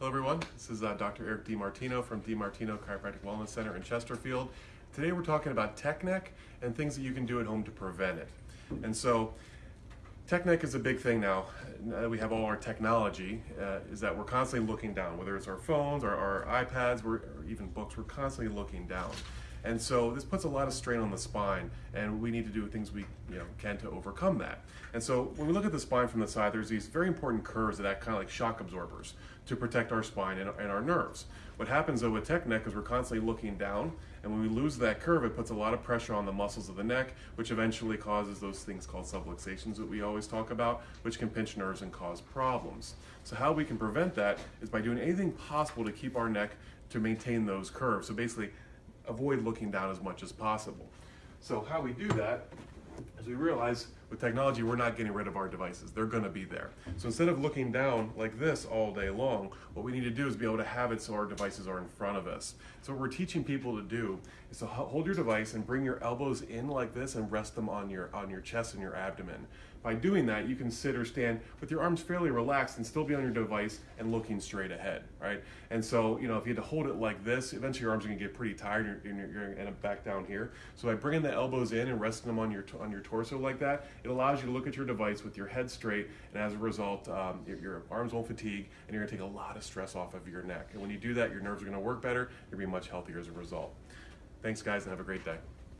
Hello everyone, this is uh, Dr. Eric DiMartino from DiMartino Chiropractic Wellness Center in Chesterfield. Today we're talking about tech neck and things that you can do at home to prevent it. And so, tech neck is a big thing now. Now that we have all our technology, uh, is that we're constantly looking down, whether it's our phones or our iPads we're, or even books, we're constantly looking down. And so this puts a lot of strain on the spine, and we need to do things we you know, can to overcome that. And so when we look at the spine from the side, there's these very important curves that act kind of like shock absorbers to protect our spine and, and our nerves. What happens though with tech neck is we're constantly looking down, and when we lose that curve, it puts a lot of pressure on the muscles of the neck, which eventually causes those things called subluxations that we always talk about, which can pinch nerves and cause problems. So how we can prevent that is by doing anything possible to keep our neck to maintain those curves. So basically, avoid looking down as much as possible. So how we do that is we realize with technology we're not getting rid of our devices. They're going to be there. So instead of looking down like this all day long, what we need to do is be able to have it so our devices are in front of us. So what we're teaching people to do is to hold your device and bring your elbows in like this and rest them on your on your chest and your abdomen. By doing that, you can sit or stand with your arms fairly relaxed and still be on your device and looking straight ahead, right? And so, you know, if you had to hold it like this, eventually your arms are gonna get pretty tired and you're, you're up back down here. So by bringing the elbows in and resting them on your on your torso like that, it allows you to look at your device with your head straight, and as a result, um, your, your arms won't fatigue, and you're gonna take a lot of stress off of your neck. And when you do that, your nerves are gonna work better. Gonna be much healthier as a result. Thanks, guys, and have a great day.